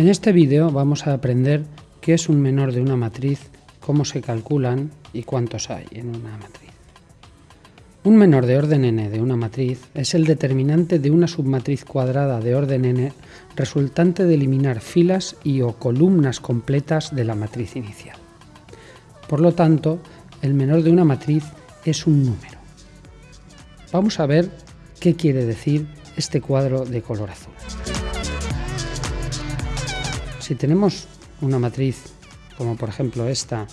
En este vídeo vamos a aprender qué es un menor de una matriz, cómo se calculan y cuántos hay en una matriz. Un menor de orden n de una matriz es el determinante de una submatriz cuadrada de orden n resultante de eliminar filas y o columnas completas de la matriz inicial. Por lo tanto, el menor de una matriz es un número. Vamos a ver qué quiere decir este cuadro de color azul. Si tenemos una matriz como por ejemplo esta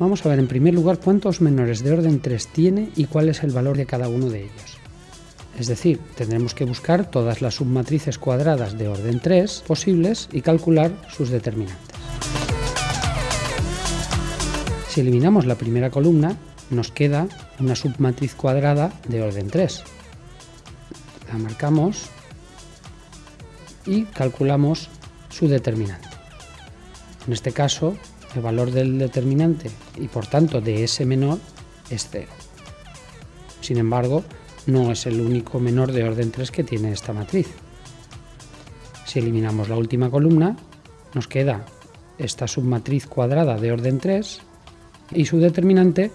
Vamos a ver en primer lugar cuántos menores de orden 3 tiene y cuál es el valor de cada uno de ellos. Es decir, tendremos que buscar todas las submatrices cuadradas de orden 3 posibles y calcular sus determinantes. Si eliminamos la primera columna, nos queda una submatriz cuadrada de orden 3. La marcamos y calculamos su determinante. En este caso, el valor del determinante y por tanto de ese menor es 0. Sin embargo, no es el único menor de orden 3 que tiene esta matriz. Si eliminamos la última columna, nos queda esta submatriz cuadrada de orden 3 y su determinante,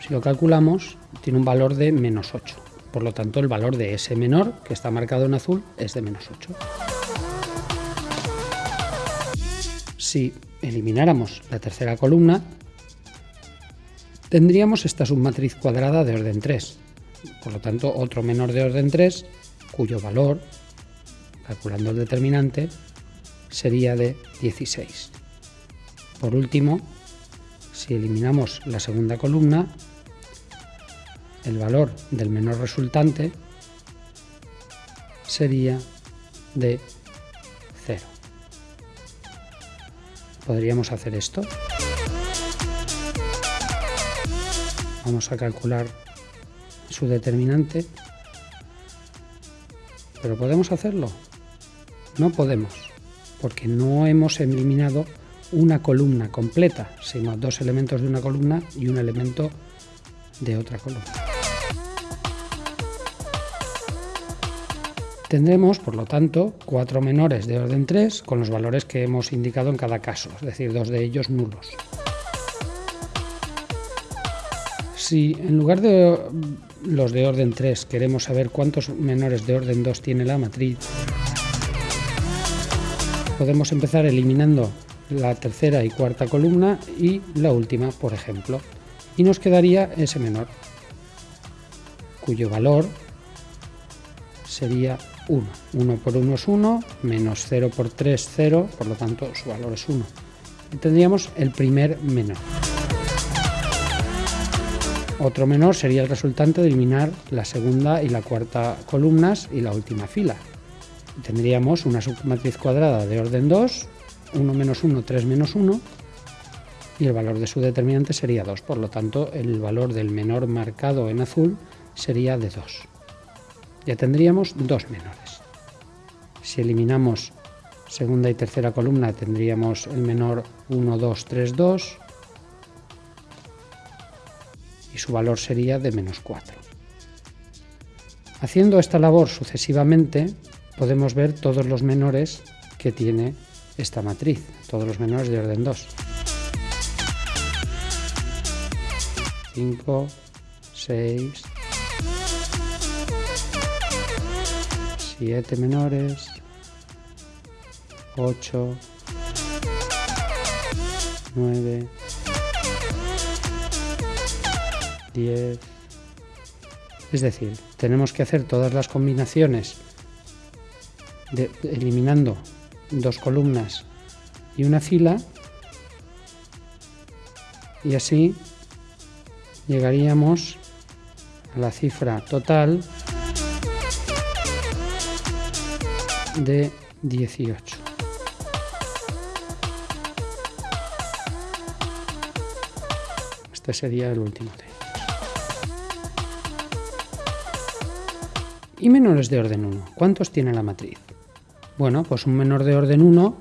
si lo calculamos, tiene un valor de menos 8. Por lo tanto, el valor de ese menor, que está marcado en azul, es de menos 8. Si elimináramos la tercera columna, tendríamos esta submatriz cuadrada de orden 3. Por lo tanto, otro menor de orden 3, cuyo valor, calculando el determinante, sería de 16. Por último, si eliminamos la segunda columna, el valor del menor resultante sería de 0 podríamos hacer esto. Vamos a calcular su determinante. ¿Pero podemos hacerlo? No podemos, porque no hemos eliminado una columna completa, sino dos elementos de una columna y un elemento de otra columna. Tendremos, por lo tanto, cuatro menores de orden 3 con los valores que hemos indicado en cada caso, es decir, dos de ellos nulos. Si en lugar de los de orden 3 queremos saber cuántos menores de orden 2 tiene la matriz, podemos empezar eliminando la tercera y cuarta columna y la última, por ejemplo, y nos quedaría ese menor, cuyo valor sería 1. 1 por 1 es 1, menos 0 por 3, 0, por lo tanto su valor es 1. Y tendríamos el primer menor. Otro menor sería el resultante de eliminar la segunda y la cuarta columnas y la última fila. tendríamos una submatriz cuadrada de orden 2, 1 menos 1, 3 menos 1, y el valor de su determinante sería 2. Por lo tanto, el valor del menor marcado en azul sería de 2 ya tendríamos dos menores. Si eliminamos segunda y tercera columna tendríamos el menor 1, 2, 3, 2 y su valor sería de menos 4. Haciendo esta labor sucesivamente podemos ver todos los menores que tiene esta matriz, todos los menores de orden 2. 5, 6, 7 menores, 8, 9, 10. Es decir, tenemos que hacer todas las combinaciones eliminando dos columnas y una fila y así llegaríamos a la cifra total de 18. Este sería el último de Y menores de orden 1. ¿Cuántos tiene la matriz? Bueno, pues un menor de orden 1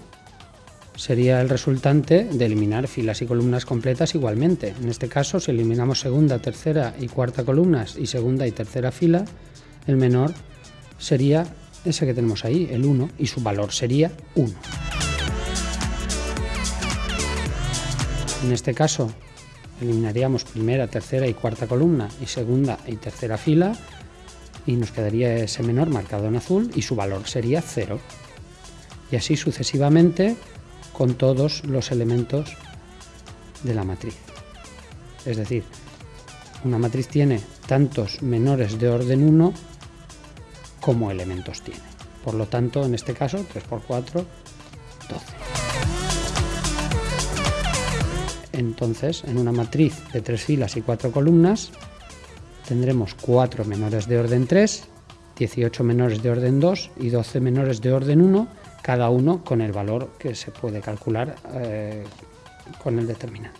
sería el resultante de eliminar filas y columnas completas igualmente. En este caso, si eliminamos segunda, tercera y cuarta columnas y segunda y tercera fila, el menor sería ese que tenemos ahí, el 1, y su valor sería 1. En este caso eliminaríamos primera, tercera y cuarta columna y segunda y tercera fila y nos quedaría ese menor marcado en azul y su valor sería 0. Y así sucesivamente con todos los elementos de la matriz. Es decir, una matriz tiene tantos menores de orden 1 como elementos tiene. Por lo tanto, en este caso, 3 por 4, 12. Entonces, en una matriz de tres filas y cuatro columnas, tendremos 4 menores de orden 3, 18 menores de orden 2 y 12 menores de orden 1, cada uno con el valor que se puede calcular eh, con el determinante.